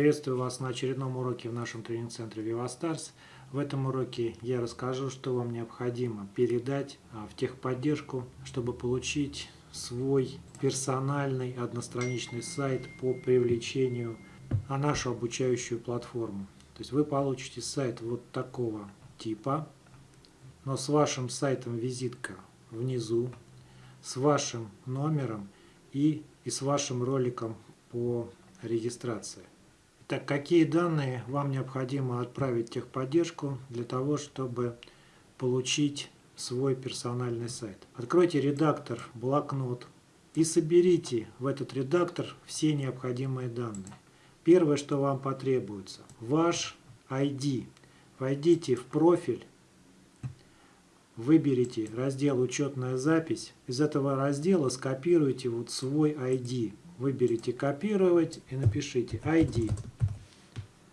Приветствую вас на очередном уроке в нашем тренинг-центре VivaStars. В этом уроке я расскажу, что вам необходимо передать а, в техподдержку, чтобы получить свой персональный одностраничный сайт по привлечению на нашу обучающую платформу. То есть вы получите сайт вот такого типа, но с вашим сайтом визитка внизу, с вашим номером и, и с вашим роликом по регистрации. Так, какие данные вам необходимо отправить в техподдержку для того, чтобы получить свой персональный сайт? Откройте редактор «Блокнот» и соберите в этот редактор все необходимые данные. Первое, что вам потребуется – ваш ID. Войдите в профиль, выберите раздел «Учетная запись». Из этого раздела скопируйте вот свой ID. Выберите «Копировать» и напишите ID.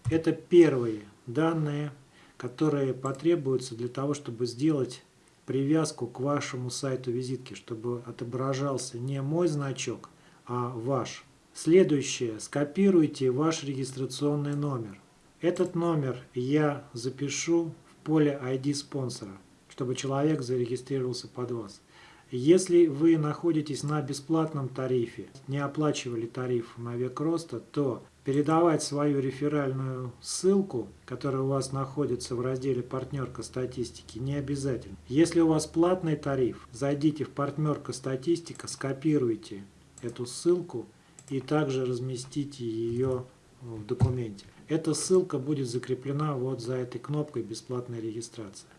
Это первые данные, которые потребуются для того, чтобы сделать привязку к вашему сайту визитки, чтобы отображался не мой значок, а ваш. Следующее. Скопируйте ваш регистрационный номер. Этот номер я запишу в поле ID спонсора, чтобы человек зарегистрировался под вас. Если вы находитесь на бесплатном тарифе, не оплачивали тариф на век роста, то передавать свою реферальную ссылку, которая у вас находится в разделе «Партнерка статистики», не обязательно. Если у вас платный тариф, зайдите в «Партнерка статистика», скопируйте эту ссылку и также разместите ее в документе. Эта ссылка будет закреплена вот за этой кнопкой «Бесплатная регистрация».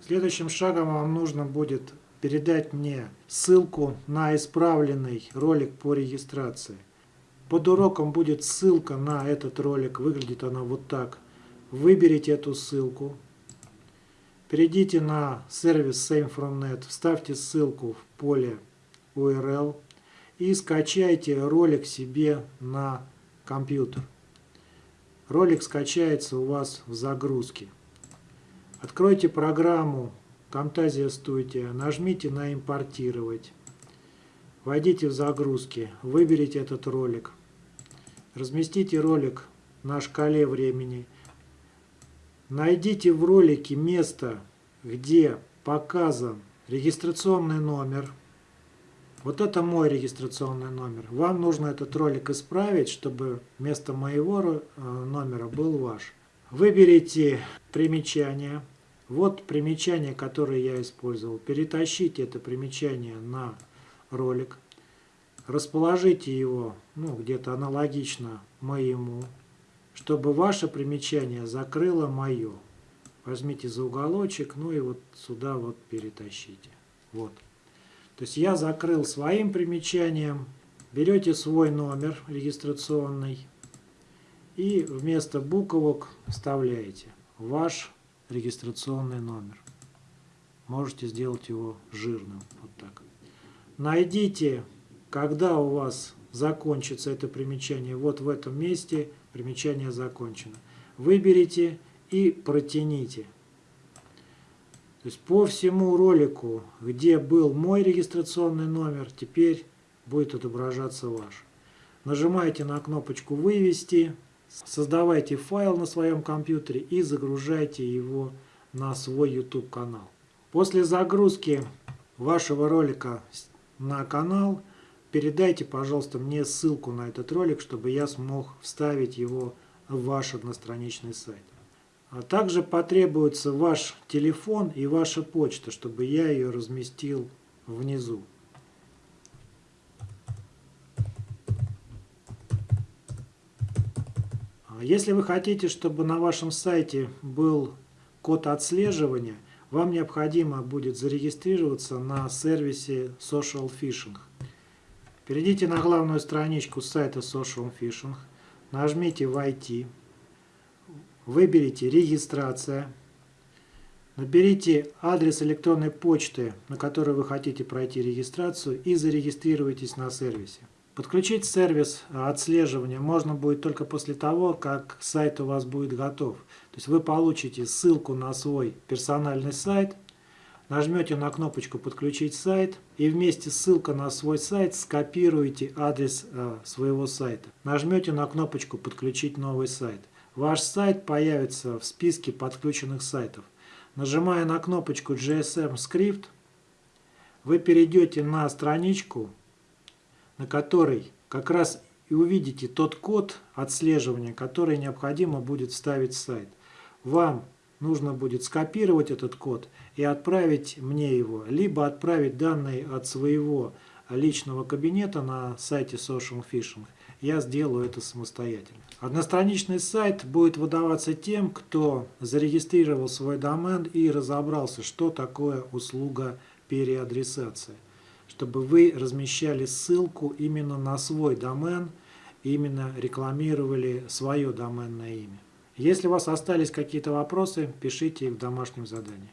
Следующим шагом вам нужно будет передать мне ссылку на исправленный ролик по регистрации. Под уроком будет ссылка на этот ролик, выглядит она вот так. Выберите эту ссылку, перейдите на сервис SameFromNet, вставьте ссылку в поле URL и скачайте ролик себе на компьютер. Ролик скачается у вас в загрузке. Откройте программу Camtasia Studio, нажмите на «Импортировать». Войдите в загрузки, выберите этот ролик. Разместите ролик на шкале времени. Найдите в ролике место, где показан регистрационный номер. Вот это мой регистрационный номер. Вам нужно этот ролик исправить, чтобы вместо моего э, номера был ваш. Выберите примечание. Вот примечание, которое я использовал. Перетащите это примечание на ролик. Расположите его ну, где-то аналогично моему, чтобы ваше примечание закрыло мое. Возьмите за уголочек, ну и вот сюда вот перетащите. Вот. То есть я закрыл своим примечанием. Берете свой номер регистрационный и вместо буквок вставляете ваш регистрационный номер. Можете сделать его жирным. Вот так. Найдите, когда у вас закончится это примечание. Вот в этом месте примечание закончено. Выберите и протяните. То есть по всему ролику, где был мой регистрационный номер, теперь будет отображаться ваш. Нажимаете на кнопочку «Вывести», создавайте файл на своем компьютере и загружайте его на свой YouTube канал. После загрузки вашего ролика на канал – передайте, пожалуйста, мне ссылку на этот ролик, чтобы я смог вставить его в ваш одностраничный сайт. А также потребуется ваш телефон и ваша почта, чтобы я ее разместил внизу. Если вы хотите, чтобы на вашем сайте был код отслеживания, вам необходимо будет зарегистрироваться на сервисе Social Phishing. Перейдите на главную страничку сайта Social Phishing, нажмите «Войти», выберите «Регистрация», наберите адрес электронной почты, на который вы хотите пройти регистрацию и зарегистрируйтесь на сервисе. Подключить сервис отслеживания можно будет только после того, как сайт у вас будет готов. То есть вы получите ссылку на свой персональный сайт, нажмете на кнопочку «Подключить сайт» и вместе ссылка на свой сайт скопируете адрес э, своего сайта. Нажмете на кнопочку «Подключить новый сайт». Ваш сайт появится в списке подключенных сайтов. Нажимая на кнопочку GSM Script, вы перейдете на страничку, на которой как раз и увидите тот код отслеживания, который необходимо будет вставить в сайт. Вам нужно будет скопировать этот код и отправить мне его, либо отправить данные от своего личного кабинета на сайте Social Phishing. Я сделаю это самостоятельно. Одностраничный сайт будет выдаваться тем, кто зарегистрировал свой домен и разобрался, что такое услуга переадресации. Чтобы вы размещали ссылку именно на свой домен, именно рекламировали свое доменное имя. Если у вас остались какие-то вопросы, пишите их в домашнем задании.